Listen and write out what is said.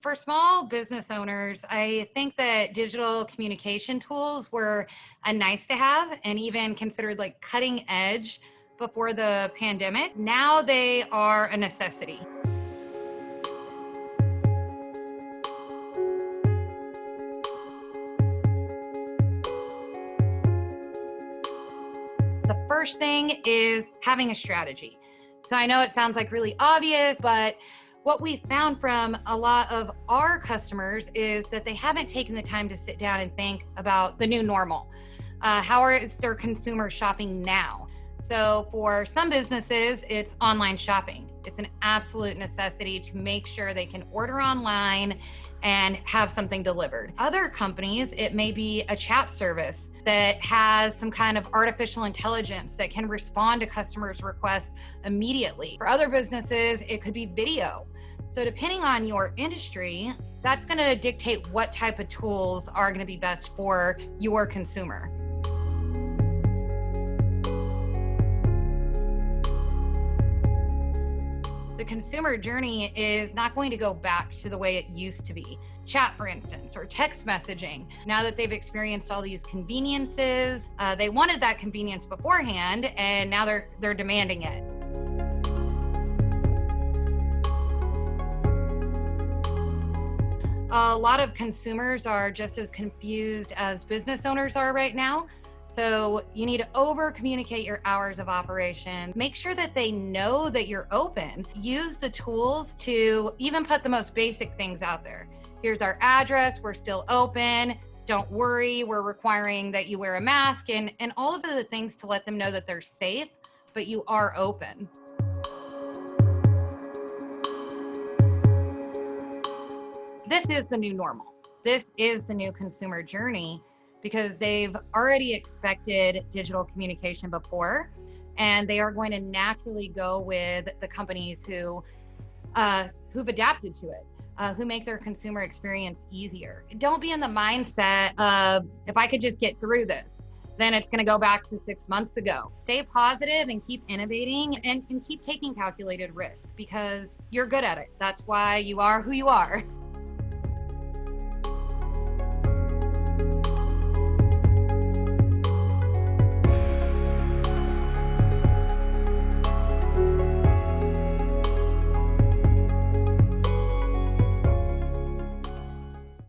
For small business owners, I think that digital communication tools were a nice to have and even considered like cutting edge before the pandemic. Now they are a necessity. The first thing is having a strategy. So I know it sounds like really obvious, but what we found from a lot of our customers is that they haven't taken the time to sit down and think about the new normal. Uh, how is their consumer shopping now? So for some businesses, it's online shopping. It's an absolute necessity to make sure they can order online and have something delivered. Other companies, it may be a chat service that has some kind of artificial intelligence that can respond to customers' requests immediately. For other businesses, it could be video. So depending on your industry, that's going to dictate what type of tools are going to be best for your consumer. The consumer journey is not going to go back to the way it used to be. Chat, for instance, or text messaging. Now that they've experienced all these conveniences, uh, they wanted that convenience beforehand, and now they're they're demanding it. A lot of consumers are just as confused as business owners are right now. So you need to over communicate your hours of operation. Make sure that they know that you're open. Use the tools to even put the most basic things out there. Here's our address. We're still open. Don't worry. We're requiring that you wear a mask and, and all of the things to let them know that they're safe, but you are open. This is the new normal. This is the new consumer journey because they've already expected digital communication before and they are going to naturally go with the companies who uh, who've adapted to it uh, who make their consumer experience easier. Don't be in the mindset of if i could just get through this then it's going to go back to six months ago. Stay positive and keep innovating and, and keep taking calculated risk because you're good at it. That's why you are who you are